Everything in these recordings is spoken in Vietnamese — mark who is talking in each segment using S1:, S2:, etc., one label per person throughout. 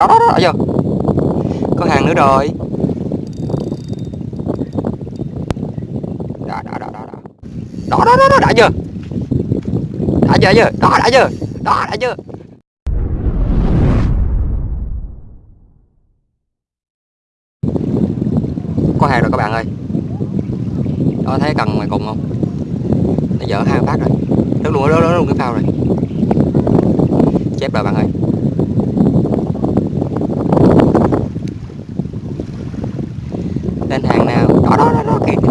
S1: đó đó đó đã chưa có hàng nữa rồi. Đó đó đó đó đó. Đó đó đó đã chưa? Đã chưa chưa? Đó, đã chưa? Đó, đã chưa? Có hàng rồi các bạn ơi. Đó, thấy cần ngoài cùng không? Nó dở hai phát rồi. Nó luôn nó luôn cái phao rồi. Chép rồi bạn ơi. no, no,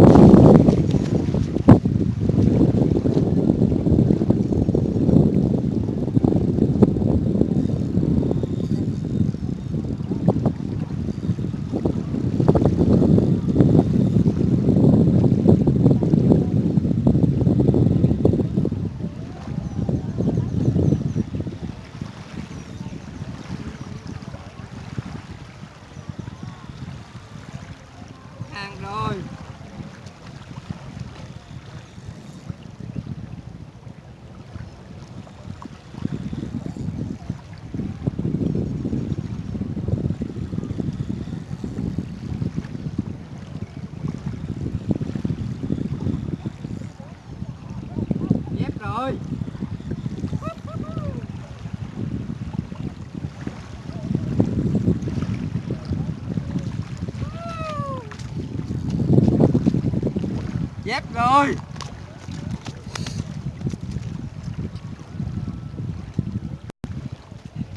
S1: dép rồi.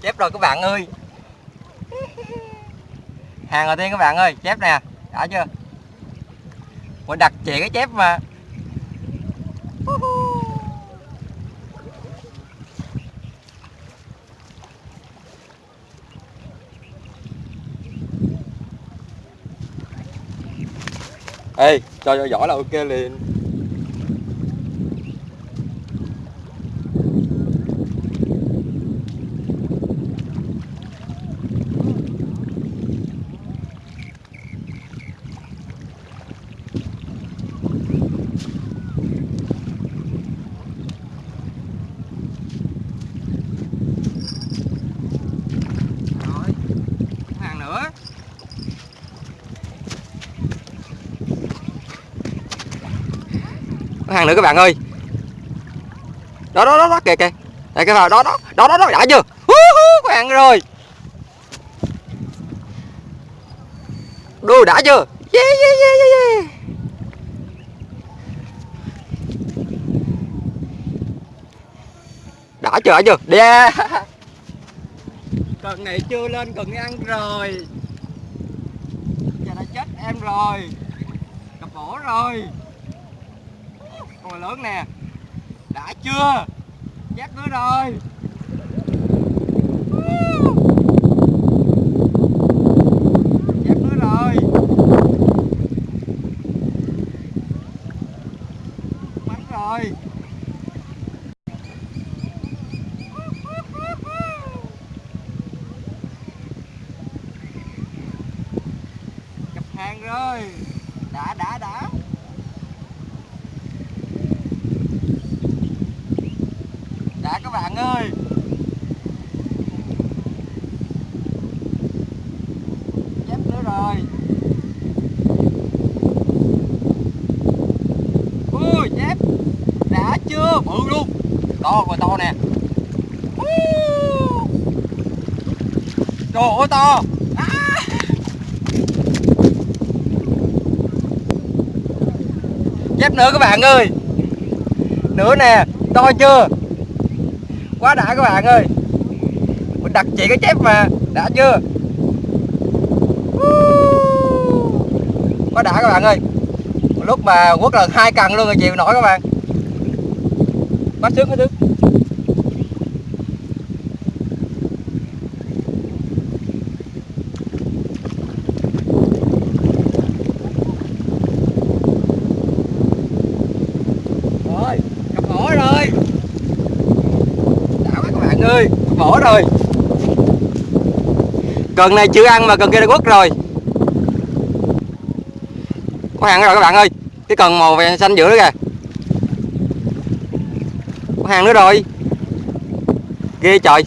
S1: Chép rồi các bạn ơi. Hàng đầu tiên các bạn ơi, chép nè. Đã chưa? Mình đặt chị cái chép mà. Ê cho cho giỏi là ok liền rồi hàng nữa có hàng nữa các bạn ơi. Đó đó đó, đó kìa kìa. Đây cái vào đó đó đó đó đó đã chưa? Hú, hú, có hàng rồi. Đu đã chưa? Yeah, yeah, yeah, yeah, yeah. đã chưa đã chưa? Yeah. cần này chưa lên cần ăn rồi. Giờ đã chết em rồi. Cặp bổ rồi con lớn nè. Đã chưa? Chắc nữa rồi. Rồi. Rồi. Cặp hàng rồi. Đã đã đã đã các bạn ơi. Chép nữa rồi. Ui, chép. Đã chưa? Bự luôn. To rồi to nè. Trời ơi, to. À. chép nữa các bạn ơi. Nữa nè, to chưa? Quá đã các bạn ơi. Mình đặt chị cái chép mà, đã chưa? Quá đã các bạn ơi. Lúc mà quất lần hai cần luôn rồi chịu nổi các bạn. Quá sướng quá sướng rồi cặp hổ rồi đã quá các bạn ơi rồi. Cần này chưa ăn mà cần kia đã quất rồi. Có hàng rồi các bạn ơi. Cái cần màu vàng xanh giữa đó kìa. Có hàng nữa rồi. Ghê trời.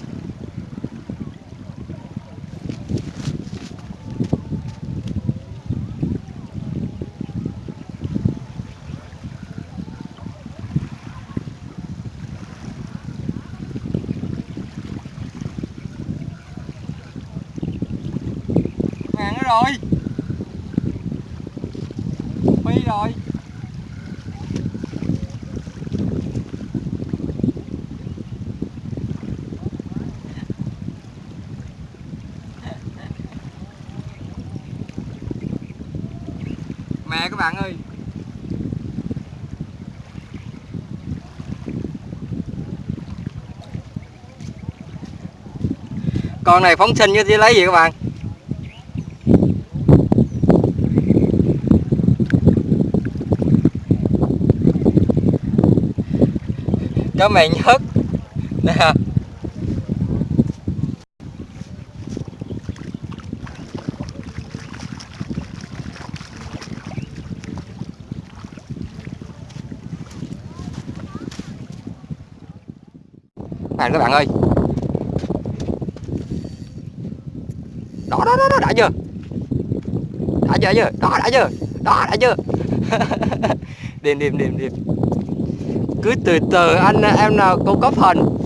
S1: Rồi. Phi rồi. Mẹ các bạn ơi. Con này phóng sinh chứ lấy gì các bạn? Cho mè nhất nè. Bạn các bạn ơi. Đó đó đó, đó đã chưa? Đã chưa đã chưa? Đó đã chưa? Đó đã chưa? Đêm điềm điềm điềm cứ từ từ anh em nào cũng có phần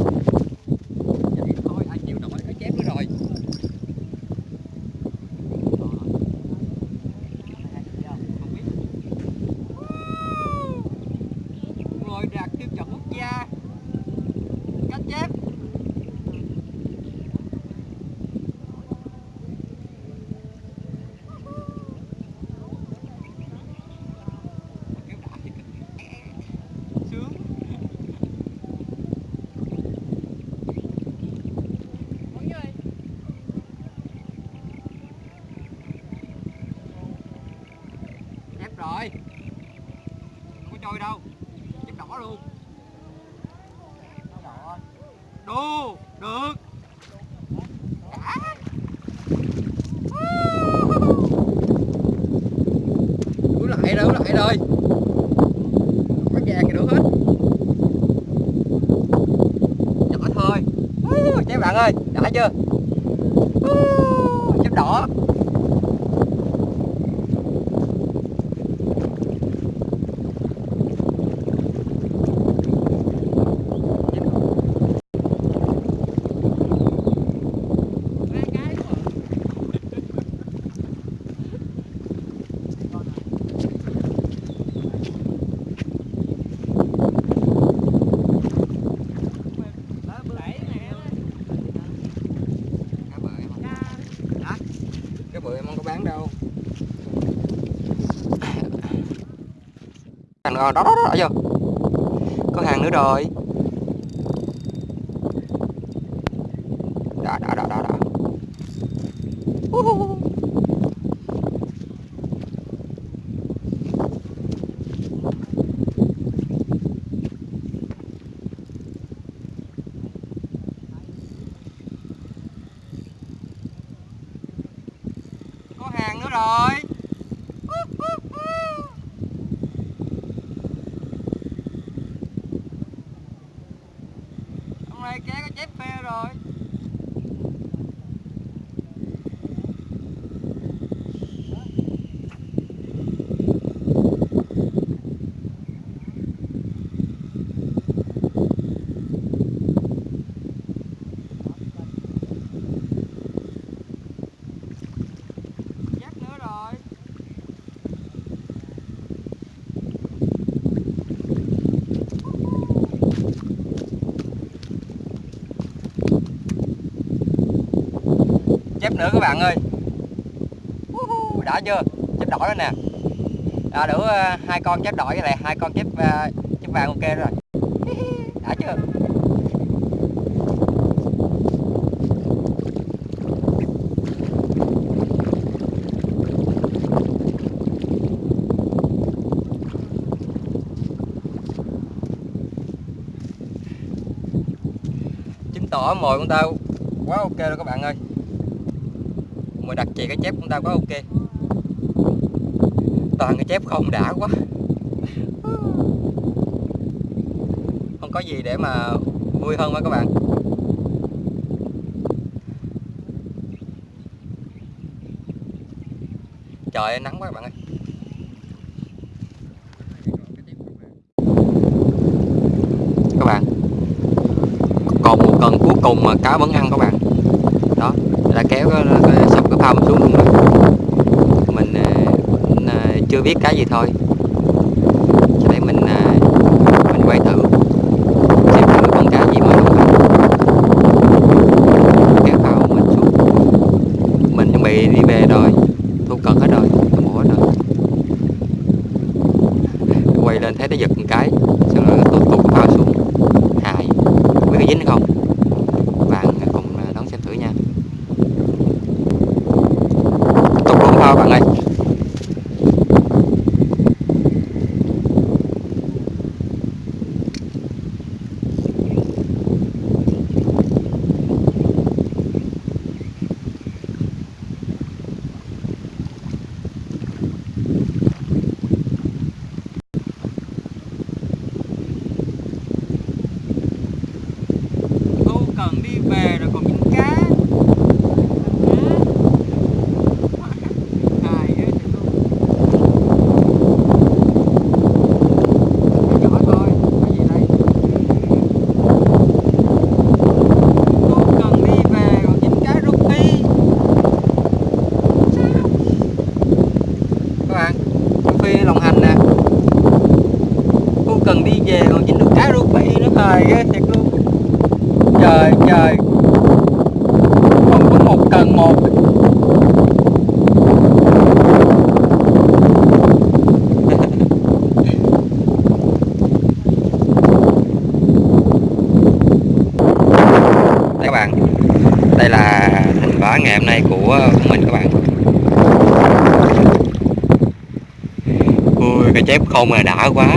S1: thôi anh chịu nổi cái chém nữa rồi ngồi đạt tiêu chuẩn quốc gia cách chép Kéo đã thì cực. sướng Mọi người. chép rồi không có trôi đâu chép đỏ luôn đu được đã Ủa lại rồi, ủa thì được hết. Nhỏ thôi. Ú, bạn ơi, đã chưa? Ú, đỏ Cá bự em không Hả? Cá bự em không có bán đâu Hàng nữa, đó đó đó, đó vô Có hàng nữa rồi. Đó đó đó đó đó uh có hàng nữa rồi này kia có chép phê rồi chép nữa rồi chép nữa các bạn ơi. Đã chưa? Chép đỏ đó nè. À, đủ ờ, hai con chép đỏ với lại hai con chép uh, chép vàng ok rồi. Đã chưa? Chứng tỏ mồi của tao quá ok rồi các bạn ơi mà đặt trị cái chép cũng ta quá ok. Toàn cái chép không đã quá. Không có gì để mà vui hơn với các bạn. Trời ơi, nắng quá các bạn ơi. Các bạn còn một cần cuối cùng mà cá vẫn ăn các bạn ra kéo cái, cái sụp cái phao xuống luôn rồi.
S2: Mình, à, mình à,
S1: chưa biết cái gì thôi.
S2: Đây là thành quả ngày hôm nay ờ, của mình các bạn. Ui cái chép không mà đã quá.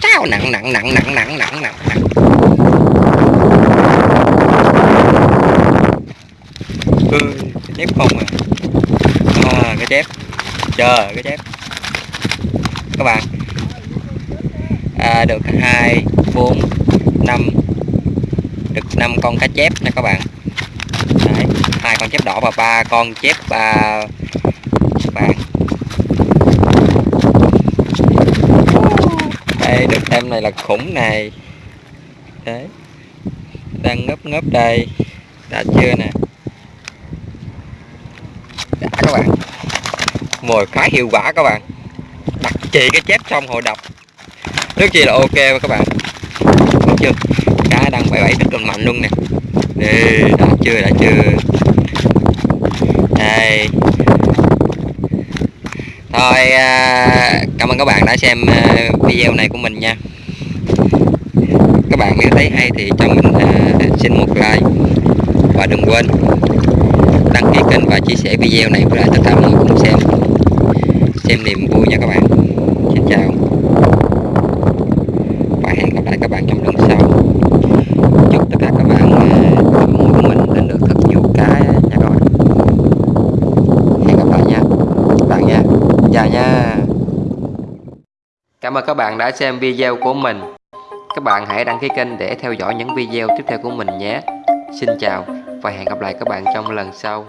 S2: Chao nặng nặng nặng nặng nặng nặng nặng nặng. Ui cái chép không à à, cái chép. Chờ cái chép. Các bạn. À, được hai bốn năm được 5 con cá chép nha các bạn. Đấy, hai con chép đỏ và ba con chép ba vàng. Đây được em này là khủng này. Đấy đang ngấp ngấp đây. Đã chưa nè? Đã các bạn. Mồi khá hiệu quả các bạn. Đặt chị cái chép xong hồi đập. Rất chi là ok các bạn. Đúng chưa? Đang bảy bảy rất là mạnh luôn nè. Ê, đã chưa đã chưa. Đây. Thôi à, cảm ơn các bạn đã xem à, video này của mình nha. Các bạn nếu thấy hay thì cho mình à, xin một like. Và đừng quên đăng ký kênh và chia sẻ video này với lại tất cả mọi người cùng xem. Xem niềm vui nha các bạn. Xin chào và hẹn gặp lại các bạn trong lần sau chúc tất cả các bạn à, mũi của mình lên được thật nhiều cá nha các bạn hẹn gặp lại nha các bạn nha chào nha cảm ơn các bạn đã xem video của mình. Các bạn hãy đăng ký kênh để theo dõi những video tiếp theo của mình nhé. Xin chào và hẹn gặp lại các bạn trong lần sau.